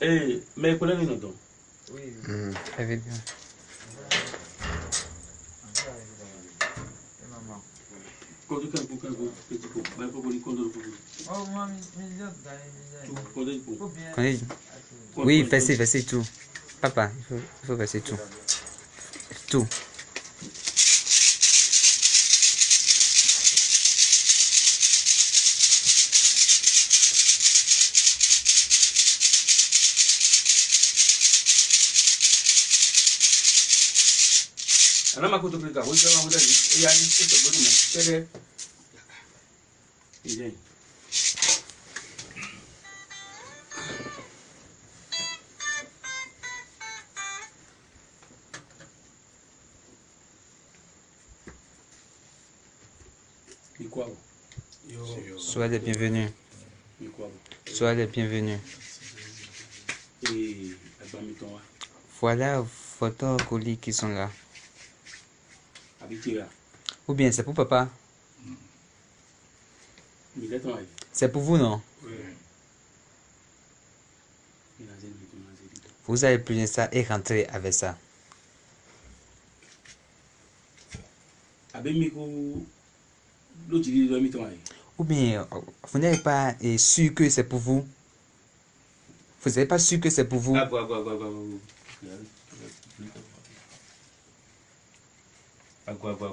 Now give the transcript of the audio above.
Eh, mais collègues, ils nous donnent. Mm. Oui, évidemment. Oui, oui, versez, versez tout. Papa, il faut, il faut verser tout. Tout. Ana makoto klika, wo se ma wo dani. Ya ni ko to bodu mo. Tele. Ile. Ikwa bo. Soyez les bienvenus. Soyez les bienvenus. Eh. Voilà votre colis qui sont là. Ou bien c'est pour papa. Wa. C'est pour vous, non? Vous allez plier ça et rentrer avec ça. Ou bien vous n'êtes pas euh, sûr que c'est pour vous? Vous n'êtes pas sûr que c'est pour vous? Agba. agua, agua.